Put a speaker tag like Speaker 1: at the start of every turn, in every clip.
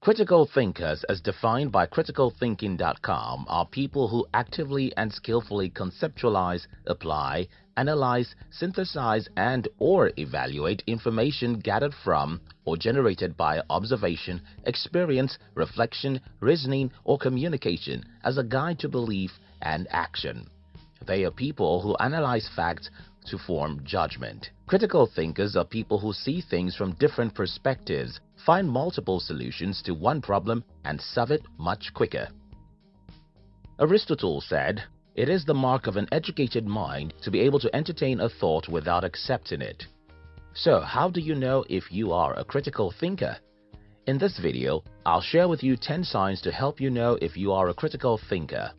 Speaker 1: Critical thinkers, as defined by criticalthinking.com, are people who actively and skillfully conceptualize, apply, analyze, synthesize, and or evaluate information gathered from or generated by observation, experience, reflection, reasoning, or communication as a guide to belief and action. They are people who analyze facts to form judgment. Critical thinkers are people who see things from different perspectives, find multiple solutions to one problem, and solve it much quicker. Aristotle said, it is the mark of an educated mind to be able to entertain a thought without accepting it. So how do you know if you are a critical thinker? In this video, I'll share with you 10 signs to help you know if you are a critical thinker.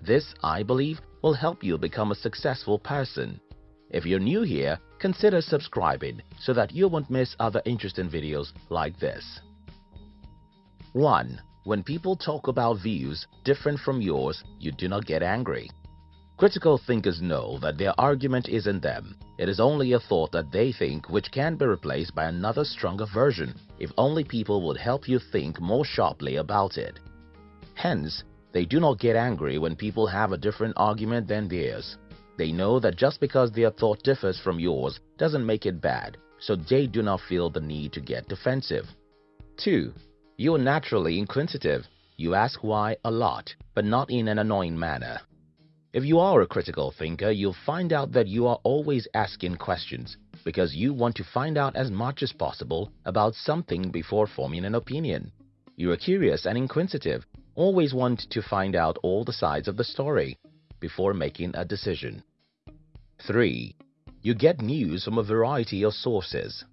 Speaker 1: This, I believe, will help you become a successful person. If you're new here, consider subscribing so that you won't miss other interesting videos like this. 1. When people talk about views different from yours, you do not get angry. Critical thinkers know that their argument isn't them. It is only a thought that they think which can be replaced by another stronger version if only people would help you think more sharply about it. Hence, they do not get angry when people have a different argument than theirs. They know that just because their thought differs from yours doesn't make it bad, so they do not feel the need to get defensive. 2. You are naturally inquisitive. You ask why a lot, but not in an annoying manner. If you are a critical thinker, you'll find out that you are always asking questions because you want to find out as much as possible about something before forming an opinion. You are curious and inquisitive, always want to find out all the sides of the story before making a decision. 3. You get news from a variety of sources.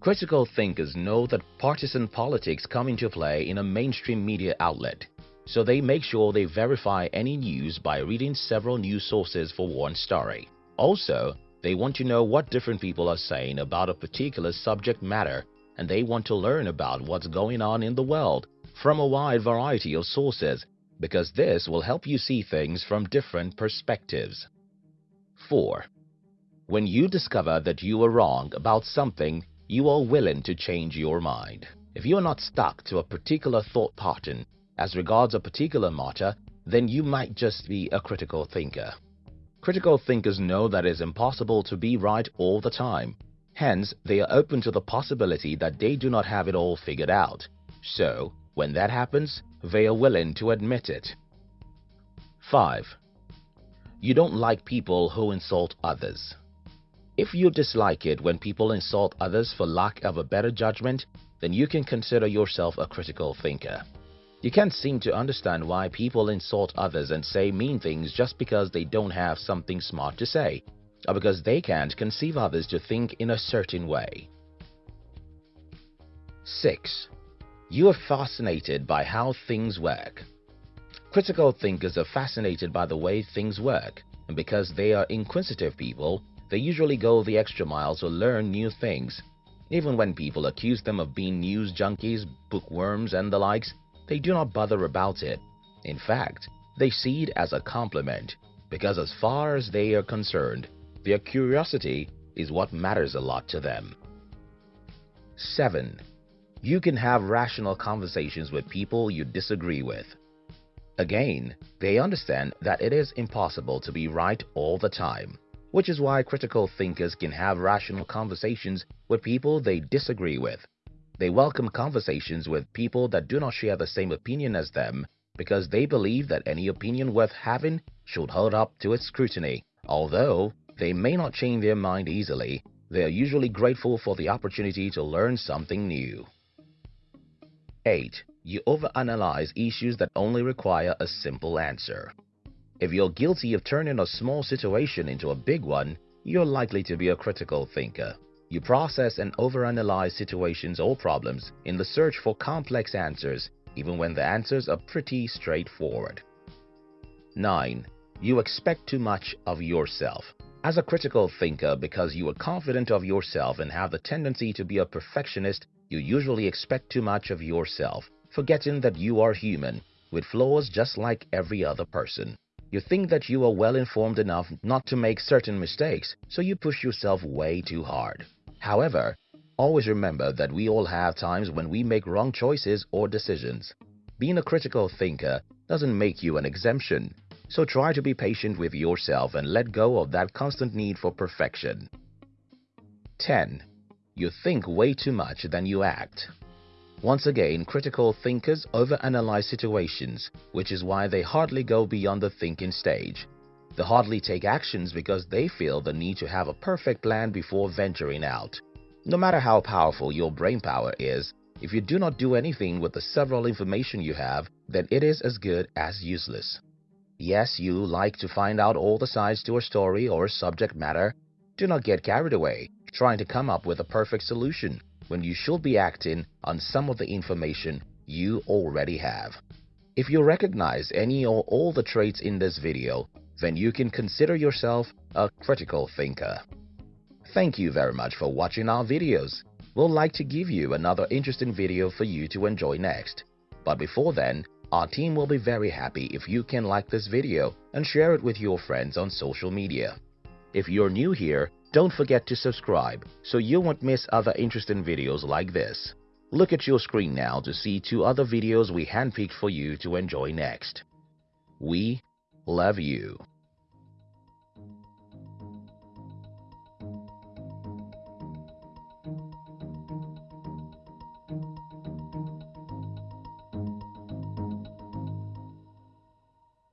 Speaker 1: Critical thinkers know that partisan politics come into play in a mainstream media outlet so they make sure they verify any news by reading several news sources for one story. Also, they want to know what different people are saying about a particular subject matter and they want to learn about what's going on in the world from a wide variety of sources because this will help you see things from different perspectives. 4. When you discover that you were wrong about something, you are willing to change your mind. If you are not stuck to a particular thought pattern, as regards a particular matter, then you might just be a critical thinker. Critical thinkers know that it is impossible to be right all the time. Hence, they are open to the possibility that they do not have it all figured out. So, when that happens, they are willing to admit it. 5. You don't like people who insult others. If you dislike it when people insult others for lack of a better judgment, then you can consider yourself a critical thinker. You can't seem to understand why people insult others and say mean things just because they don't have something smart to say, or because they can't conceive others to think in a certain way. 6. You are fascinated by how things work. Critical thinkers are fascinated by the way things work, and because they are inquisitive people, they usually go the extra mile to learn new things. Even when people accuse them of being news junkies, bookworms, and the likes, they do not bother about it. In fact, they see it as a compliment because as far as they are concerned, their curiosity is what matters a lot to them. 7. You can have rational conversations with people you disagree with. Again, they understand that it is impossible to be right all the time, which is why critical thinkers can have rational conversations with people they disagree with. They welcome conversations with people that do not share the same opinion as them because they believe that any opinion worth having should hold up to its scrutiny. Although they may not change their mind easily, they are usually grateful for the opportunity to learn something new. 8. You overanalyze issues that only require a simple answer. If you're guilty of turning a small situation into a big one, you're likely to be a critical thinker. You process and overanalyze situations or problems in the search for complex answers even when the answers are pretty straightforward. 9. You expect too much of yourself. As a critical thinker, because you are confident of yourself and have the tendency to be a perfectionist, you usually expect too much of yourself, forgetting that you are human, with flaws just like every other person. You think that you are well informed enough not to make certain mistakes, so you push yourself way too hard. However, Always remember that we all have times when we make wrong choices or decisions. Being a critical thinker doesn't make you an exemption, so try to be patient with yourself and let go of that constant need for perfection. 10. You think way too much than you act. Once again, critical thinkers overanalyze situations, which is why they hardly go beyond the thinking stage. They hardly take actions because they feel the need to have a perfect plan before venturing out. No matter how powerful your brain power is, if you do not do anything with the several information you have, then it is as good as useless. Yes, you like to find out all the sides to a story or subject matter. Do not get carried away trying to come up with a perfect solution when you should be acting on some of the information you already have. If you recognize any or all the traits in this video, then you can consider yourself a critical thinker. Thank you very much for watching our videos. We'll like to give you another interesting video for you to enjoy next. But before then, our team will be very happy if you can like this video and share it with your friends on social media. If you're new here, don't forget to subscribe so you won't miss other interesting videos like this. Look at your screen now to see two other videos we handpicked for you to enjoy next. We love you.